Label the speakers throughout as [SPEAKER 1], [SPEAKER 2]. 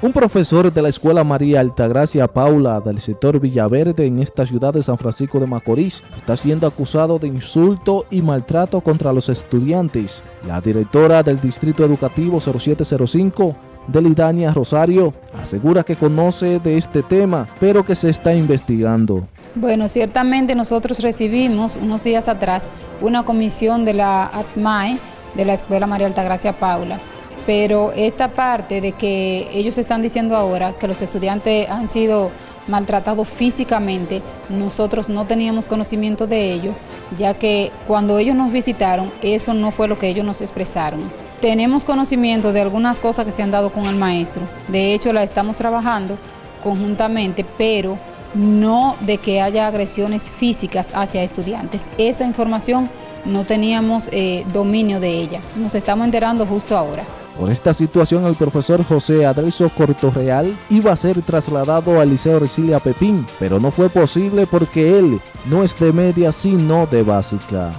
[SPEAKER 1] Un profesor de la Escuela María Altagracia Paula del sector Villaverde en esta ciudad de San Francisco de Macorís está siendo acusado de insulto y maltrato contra los estudiantes. La directora del Distrito Educativo 0705, Delidania Rosario, asegura que conoce de este tema, pero que se está investigando.
[SPEAKER 2] Bueno, ciertamente nosotros recibimos unos días atrás una comisión de la ATMAE de la Escuela María Altagracia Paula pero esta parte de que ellos están diciendo ahora que los estudiantes han sido maltratados físicamente, nosotros no teníamos conocimiento de ello, ya que cuando ellos nos visitaron, eso no fue lo que ellos nos expresaron. Tenemos conocimiento de algunas cosas que se han dado con el maestro, de hecho la estamos trabajando conjuntamente, pero no de que haya agresiones físicas hacia estudiantes. Esa información no teníamos eh, dominio de ella, nos estamos enterando justo ahora.
[SPEAKER 1] Por esta situación, el profesor José Adriso Cortorreal iba a ser trasladado al Liceo Resilia Pepín, pero no fue posible porque él no es de media sino de básica.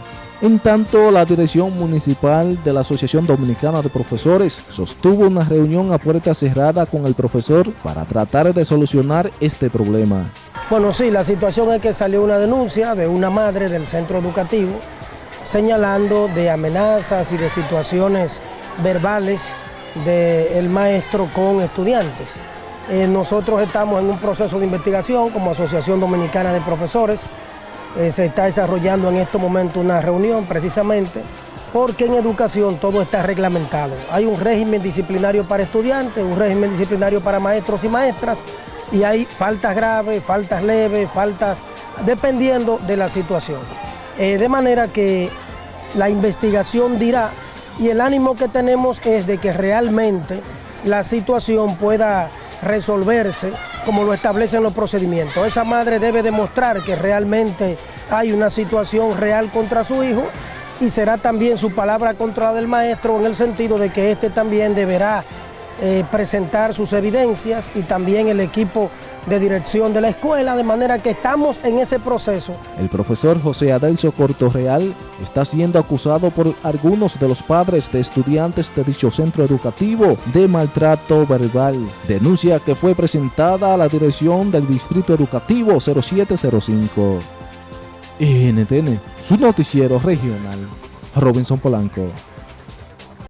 [SPEAKER 1] En tanto, la dirección municipal de la Asociación Dominicana de Profesores sostuvo una reunión a puerta cerrada con el profesor para tratar de solucionar este problema.
[SPEAKER 3] Bueno, sí, la situación es que salió una denuncia de una madre del centro educativo señalando de amenazas y de situaciones verbales del maestro con estudiantes. Eh, nosotros estamos en un proceso de investigación como Asociación Dominicana de Profesores. Eh, se está desarrollando en este momento una reunión precisamente porque en educación todo está reglamentado. Hay un régimen disciplinario para estudiantes, un régimen disciplinario para maestros y maestras y hay faltas graves, faltas leves, faltas dependiendo de la situación. Eh, de manera que la investigación dirá y el ánimo que tenemos es de que realmente la situación pueda resolverse como lo establecen los procedimientos. Esa madre debe demostrar que realmente hay una situación real contra su hijo y será también su palabra contra la del maestro en el sentido de que éste también deberá eh, presentar sus evidencias y también el equipo de dirección de la escuela, de manera que estamos en ese proceso.
[SPEAKER 1] El profesor José Adelso Cortorreal está siendo acusado por algunos de los padres de estudiantes de dicho centro educativo de maltrato verbal. Denuncia que fue presentada a la dirección del Distrito Educativo 0705. NTN, su noticiero regional, Robinson Polanco.